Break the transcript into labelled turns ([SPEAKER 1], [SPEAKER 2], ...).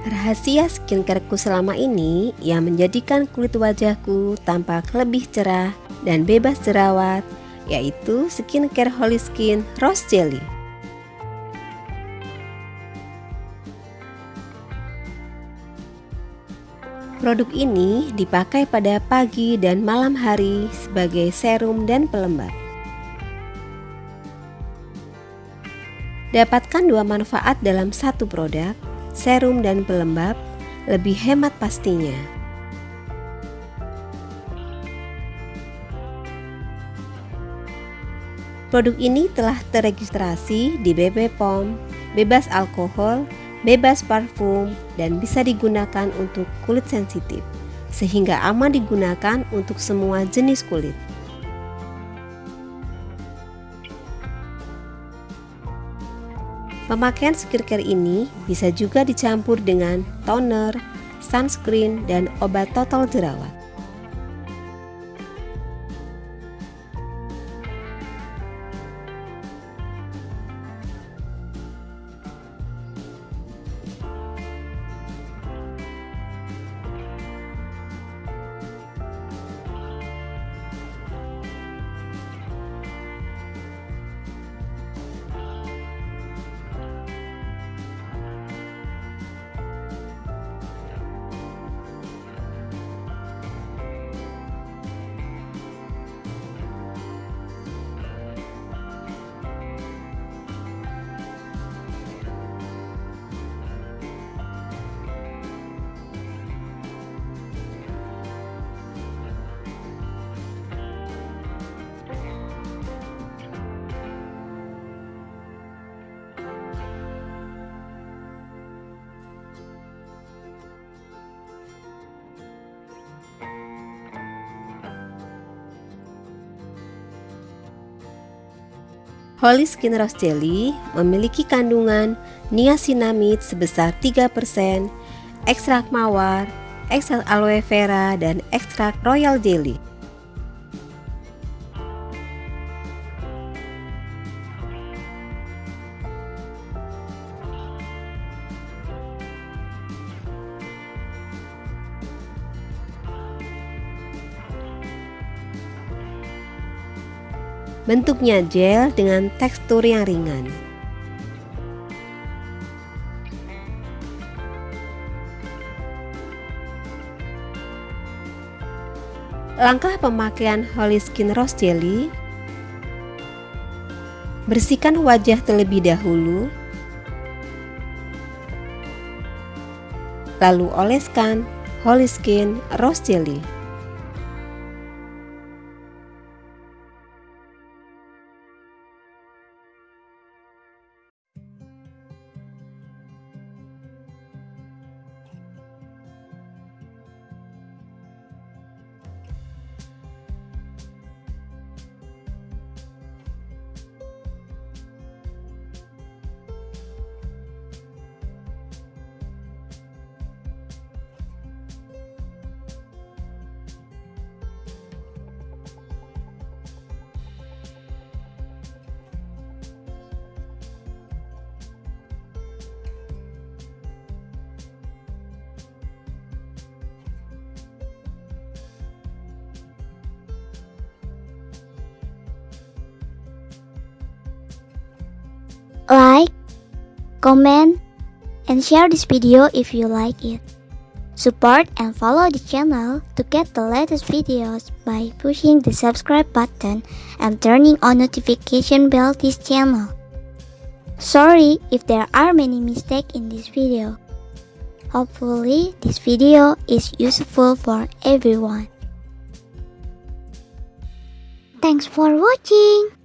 [SPEAKER 1] Rahasia skincareku selama ini yang menjadikan kulit wajahku tampak lebih cerah dan bebas jerawat yaitu skincare Holy Skin Rose Jelly. Produk ini dipakai pada pagi dan malam hari sebagai serum dan pelembab. Dapatkan dua manfaat dalam satu produk, serum dan pelembab, lebih hemat pastinya. Produk ini telah terregistrasi di BP POM, bebas alkohol, bebas parfum, dan bisa digunakan untuk kulit sensitif, sehingga aman digunakan untuk semua jenis kulit. Pemakaian skincare ini bisa juga dicampur dengan toner, sunscreen, dan obat total jerawat. Holy Skin Rose Jelly memiliki kandungan niacinamide sebesar 3%, ekstrak mawar, ekstrak aloe vera, dan ekstrak royal jelly. Bentuknya gel dengan tekstur yang ringan. Langkah pemakaian Holy Skin Rose Jelly. Bersihkan wajah terlebih dahulu. Lalu oleskan Holy Skin Rose Jelly
[SPEAKER 2] like, comment, and share this video if you like it. Support and follow the channel to get the latest videos by pushing the subscribe button and turning on notification bell this channel. Sorry if there are many mistakes in this video. Hopefully this video is useful for everyone. Thanks for watching.